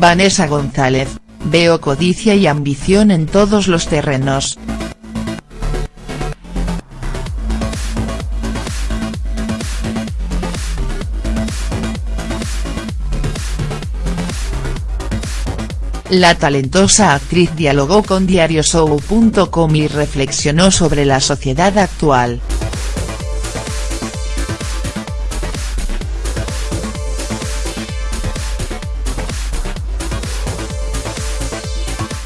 Vanessa González, veo codicia y ambición en todos los terrenos. La talentosa actriz dialogó con diarioshow.com y reflexionó sobre la sociedad actual.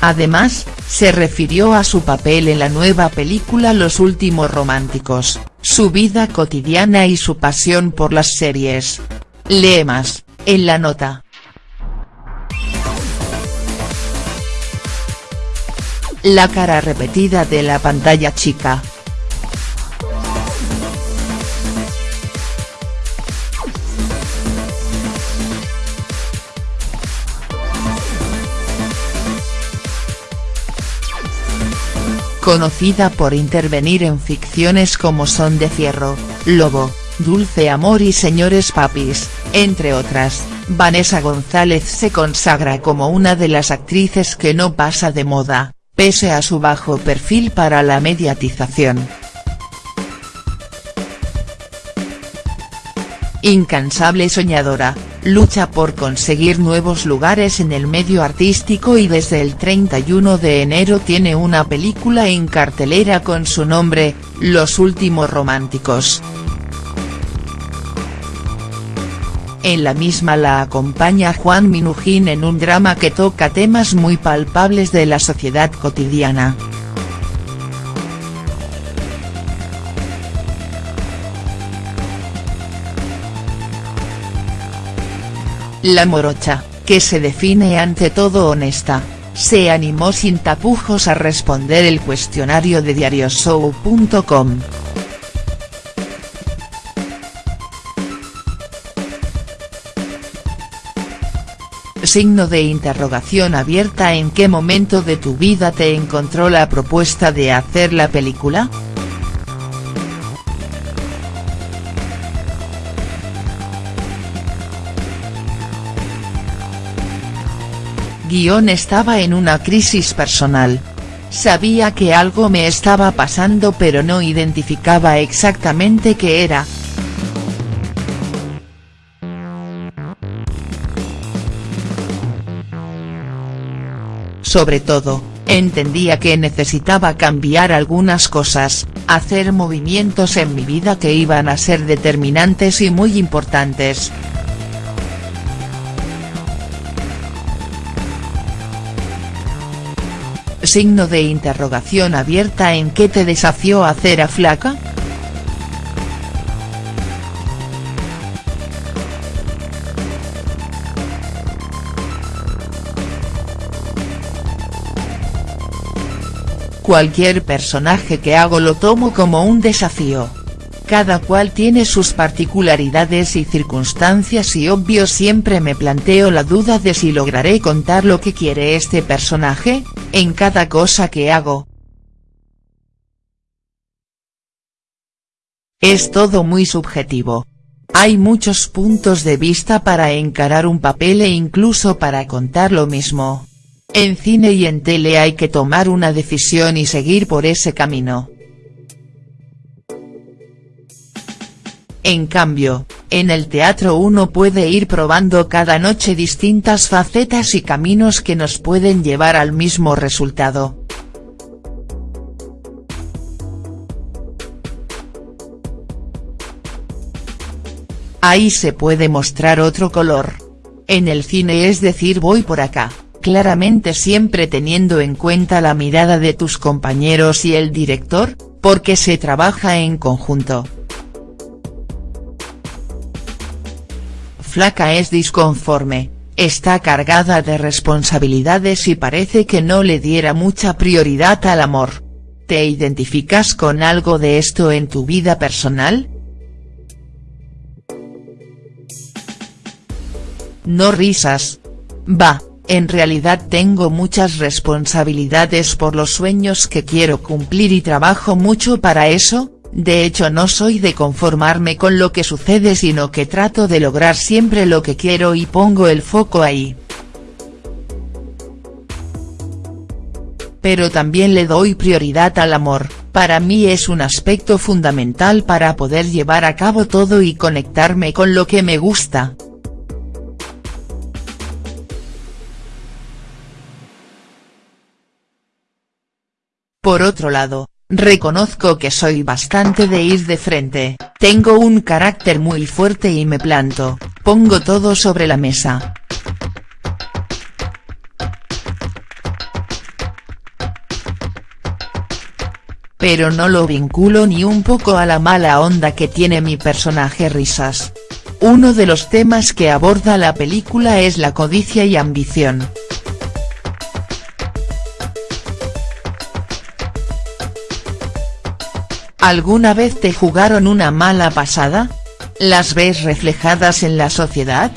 Además, se refirió a su papel en la nueva película Los Últimos Románticos, su vida cotidiana y su pasión por las series. Lee más, en la nota. La cara repetida de la pantalla chica. Conocida por intervenir en ficciones como Son de Fierro, Lobo, Dulce Amor y Señores Papis, entre otras, Vanessa González se consagra como una de las actrices que no pasa de moda pese a su bajo perfil para la mediatización. Incansable soñadora, lucha por conseguir nuevos lugares en el medio artístico y desde el 31 de enero tiene una película en cartelera con su nombre, Los Últimos Románticos. En la misma la acompaña Juan Minujín en un drama que toca temas muy palpables de la sociedad cotidiana. La morocha, que se define ante todo honesta, se animó sin tapujos a responder el cuestionario de diarioshow.com. signo de interrogación abierta ¿En qué momento de tu vida te encontró la propuesta de hacer la película?. Guión estaba en una crisis personal. Sabía que algo me estaba pasando pero no identificaba exactamente qué era, Sobre todo, entendía que necesitaba cambiar algunas cosas, hacer movimientos en mi vida que iban a ser determinantes y muy importantes. Signo de interrogación abierta en qué te desafió hacer a flaca?. Cualquier personaje que hago lo tomo como un desafío. Cada cual tiene sus particularidades y circunstancias y obvio siempre me planteo la duda de si lograré contar lo que quiere este personaje, en cada cosa que hago. Es todo muy subjetivo. Hay muchos puntos de vista para encarar un papel e incluso para contar lo mismo. En cine y en tele hay que tomar una decisión y seguir por ese camino. En cambio, en el teatro uno puede ir probando cada noche distintas facetas y caminos que nos pueden llevar al mismo resultado. Ahí se puede mostrar otro color. En el cine es decir voy por acá claramente siempre teniendo en cuenta la mirada de tus compañeros y el director, porque se trabaja en conjunto. Flaca es disconforme, está cargada de responsabilidades y parece que no le diera mucha prioridad al amor. ¿Te identificas con algo de esto en tu vida personal?. No risas. Va, en realidad tengo muchas responsabilidades por los sueños que quiero cumplir y trabajo mucho para eso, de hecho no soy de conformarme con lo que sucede sino que trato de lograr siempre lo que quiero y pongo el foco ahí. Pero también le doy prioridad al amor, para mí es un aspecto fundamental para poder llevar a cabo todo y conectarme con lo que me gusta. Por otro lado, reconozco que soy bastante de ir de frente, tengo un carácter muy fuerte y me planto, pongo todo sobre la mesa. pero no lo vinculo ni un poco a la mala onda que tiene mi personaje Risas. Uno de los temas que aborda la película es la codicia y ambición. ¿Alguna vez te jugaron una mala pasada? ¿Las ves reflejadas en la sociedad?.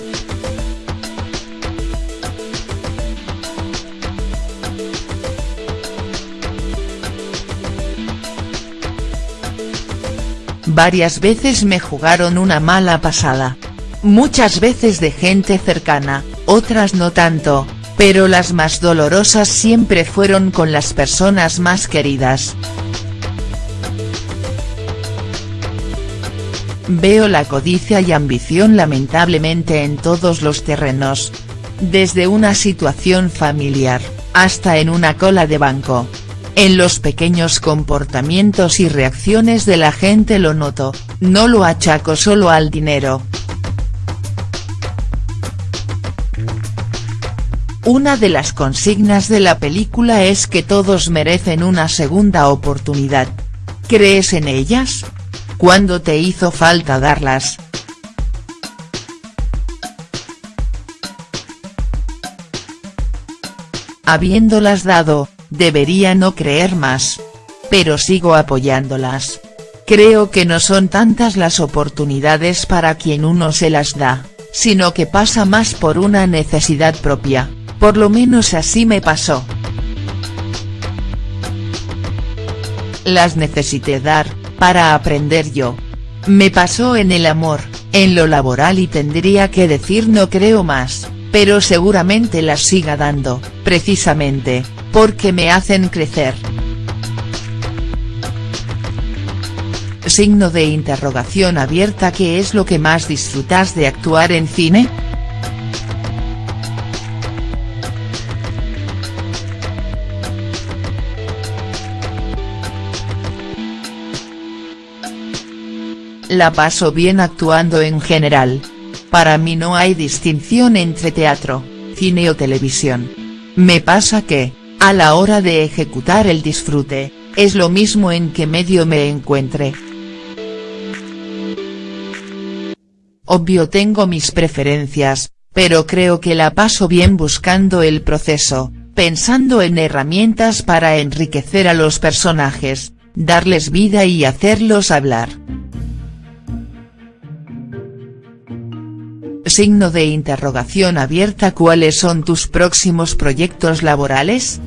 Varias veces me jugaron una mala pasada. Muchas veces de gente cercana, otras no tanto, pero las más dolorosas siempre fueron con las personas más queridas. Veo la codicia y ambición lamentablemente en todos los terrenos. Desde una situación familiar, hasta en una cola de banco, en los pequeños comportamientos y reacciones de la gente lo noto, no lo achaco solo al dinero. Una de las consignas de la película es que todos merecen una segunda oportunidad. ¿Crees en ellas? ¿Cuándo te hizo falta darlas?. Habiéndolas dado, debería no creer más. Pero sigo apoyándolas. Creo que no son tantas las oportunidades para quien uno se las da, sino que pasa más por una necesidad propia, por lo menos así me pasó. Las necesité dar, para aprender yo. Me pasó en el amor, en lo laboral y tendría que decir no creo más, pero seguramente las siga dando, precisamente, porque me hacen crecer. Signo de interrogación abierta ¿Qué es lo que más disfrutas de actuar en cine?. La paso bien actuando en general. Para mí no hay distinción entre teatro, cine o televisión. Me pasa que, a la hora de ejecutar el disfrute, es lo mismo en qué medio me encuentre. Obvio tengo mis preferencias, pero creo que la paso bien buscando el proceso, pensando en herramientas para enriquecer a los personajes, darles vida y hacerlos hablar. Signo de interrogación abierta ¿Cuáles son tus próximos proyectos laborales?.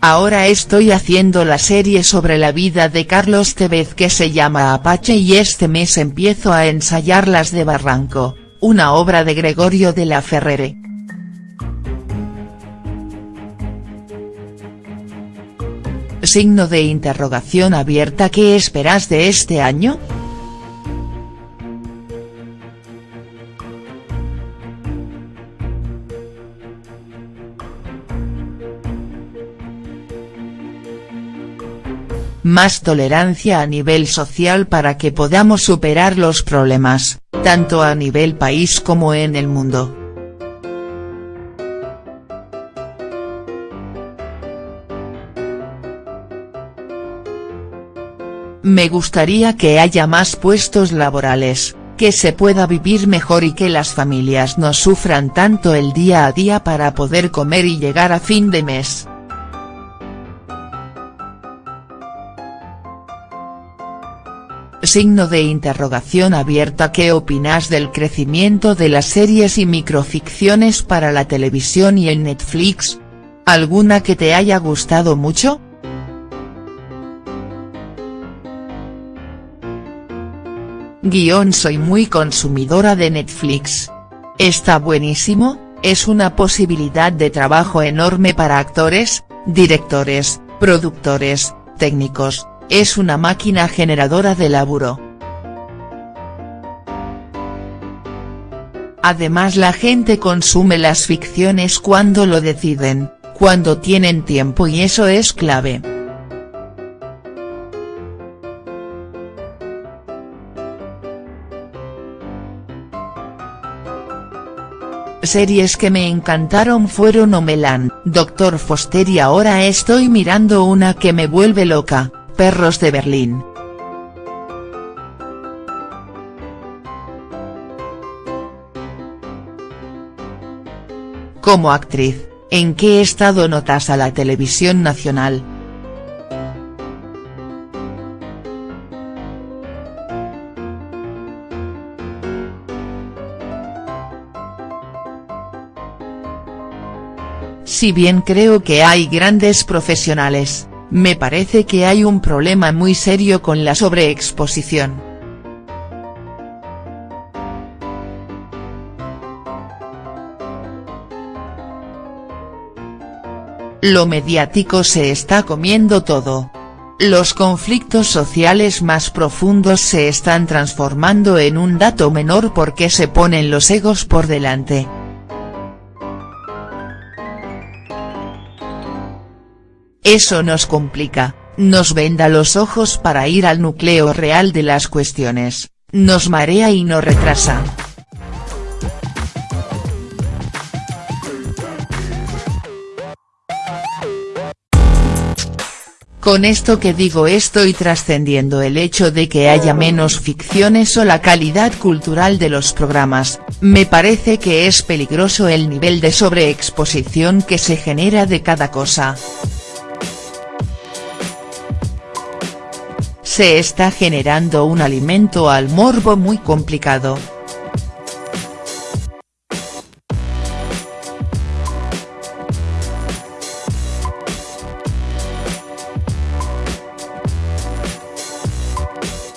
Ahora estoy haciendo la serie sobre la vida de Carlos Tevez que se llama Apache y este mes empiezo a ensayar las de Barranco, una obra de Gregorio de la Ferrere. Signo de interrogación abierta ¿Qué esperas de este año?. más tolerancia a nivel social para que podamos superar los problemas, tanto a nivel país como en el mundo. Me gustaría que haya más puestos laborales, que se pueda vivir mejor y que las familias no sufran tanto el día a día para poder comer y llegar a fin de mes. Signo de interrogación abierta ¿Qué opinas del crecimiento de las series y microficciones para la televisión y en Netflix? ¿Alguna que te haya gustado mucho?. Guión soy muy consumidora de Netflix. Está buenísimo, es una posibilidad de trabajo enorme para actores, directores, productores, técnicos, es una máquina generadora de laburo. Además la gente consume las ficciones cuando lo deciden, cuando tienen tiempo y eso es clave. Series que me encantaron fueron Omelan, Doctor Foster y ahora estoy mirando una que me vuelve loca, Perros de Berlín. Como actriz, ¿en qué estado notas a la televisión nacional?. Si bien creo que hay grandes profesionales, me parece que hay un problema muy serio con la sobreexposición. Lo mediático se está comiendo todo. Los conflictos sociales más profundos se están transformando en un dato menor porque se ponen los egos por delante. Eso nos complica, nos venda los ojos para ir al núcleo real de las cuestiones, nos marea y nos retrasa. Con esto que digo estoy trascendiendo el hecho de que haya menos ficciones o la calidad cultural de los programas, me parece que es peligroso el nivel de sobreexposición que se genera de cada cosa. Se está generando un alimento al morbo muy complicado.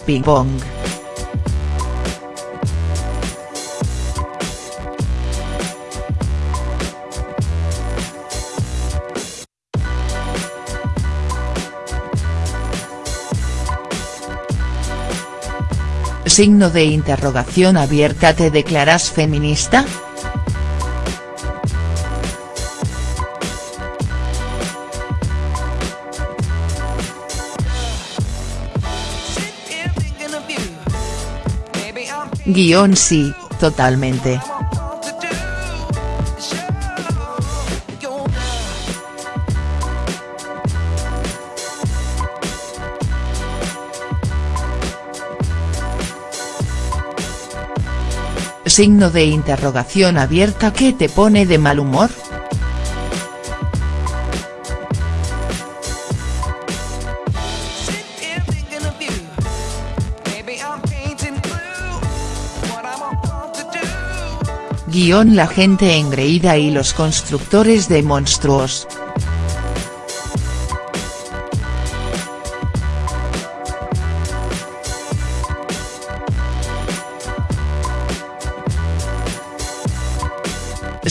Ping pong. Signo de interrogación abierta ¿Te declaras feminista?. Guión sí, totalmente. Signo de interrogación abierta ¿Qué te pone de mal humor?. Guión La gente engreída y los constructores de monstruos.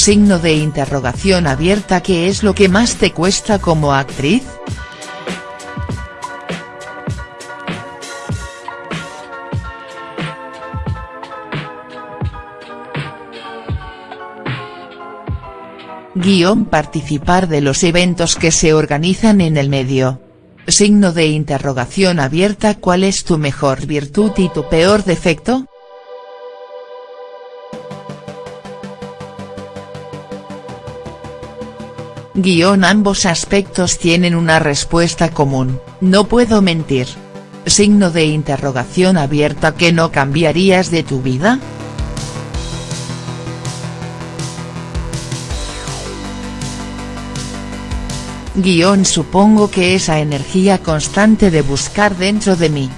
Signo de interrogación abierta ¿Qué es lo que más te cuesta como actriz?. Guión participar de los eventos que se organizan en el medio. Signo de interrogación abierta ¿Cuál es tu mejor virtud y tu peor defecto?. Guión ambos aspectos tienen una respuesta común, no puedo mentir. Signo de interrogación abierta ¿Qué no cambiarías de tu vida?. Guión supongo que esa energía constante de buscar dentro de mí.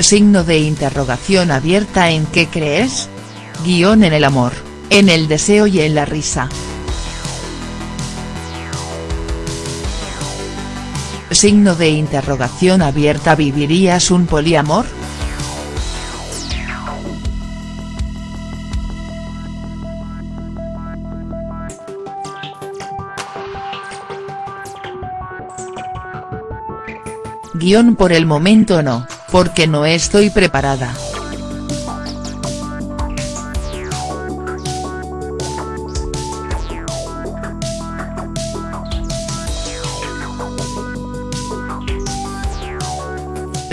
Signo de interrogación abierta ¿En qué crees?. Guión en el amor, en el deseo y en la risa. signo de interrogación abierta ¿Vivirías un poliamor?. Guión por el momento no, porque no estoy preparada.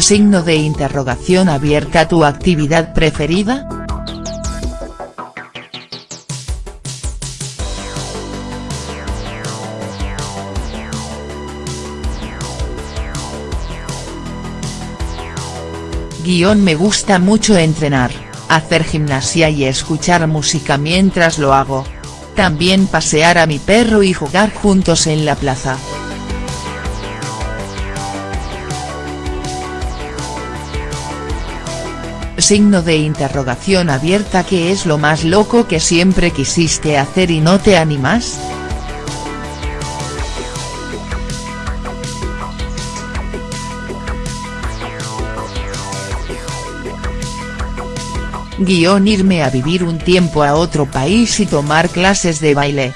Signo de interrogación abierta ¿Tu actividad preferida?. Guión me gusta mucho entrenar, hacer gimnasia y escuchar música mientras lo hago. También pasear a mi perro y jugar juntos en la plaza. Signo de interrogación abierta ¿Qué es lo más loco que siempre quisiste hacer y no te animas?. Guión irme a vivir un tiempo a otro país y tomar clases de baile.